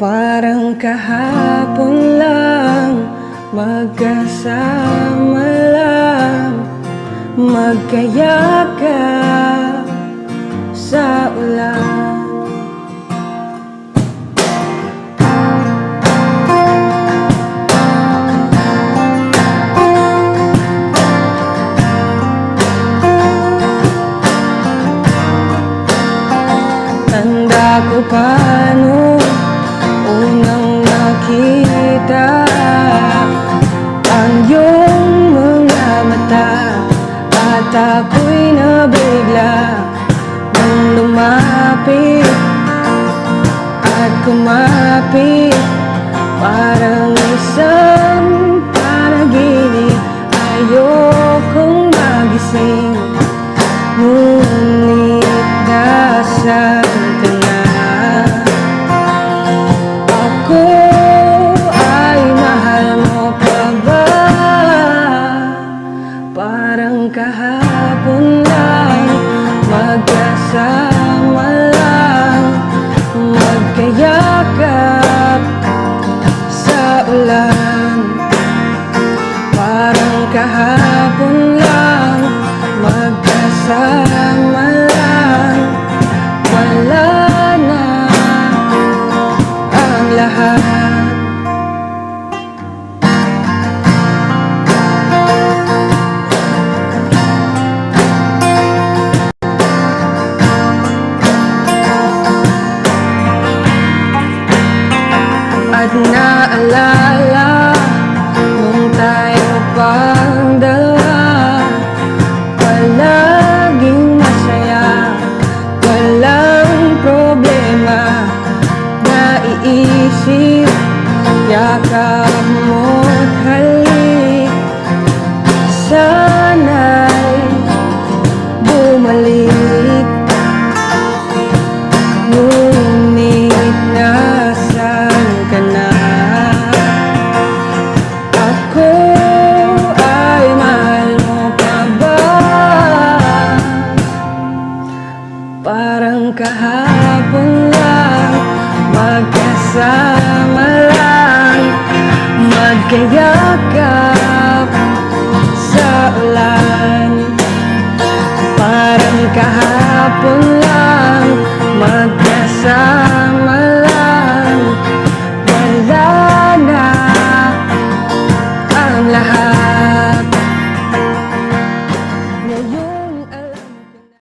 Parang kahapon lang Magkasama lang. Magkayakap sa ulan ko pa nung unang nakita Ang iyong mga mata At ako'y nabigla Nang lumapit At kumapit Parang kahapon lang Magkasama Naiisip Yakap mo't halik Sana'y bumalik Ngunit nasaan ka na? Ako ay mahal mo pa ba? Parang kahapon lang Magkasama lang. Magkayakap sa ulan. Parang kahapon lang Magkasama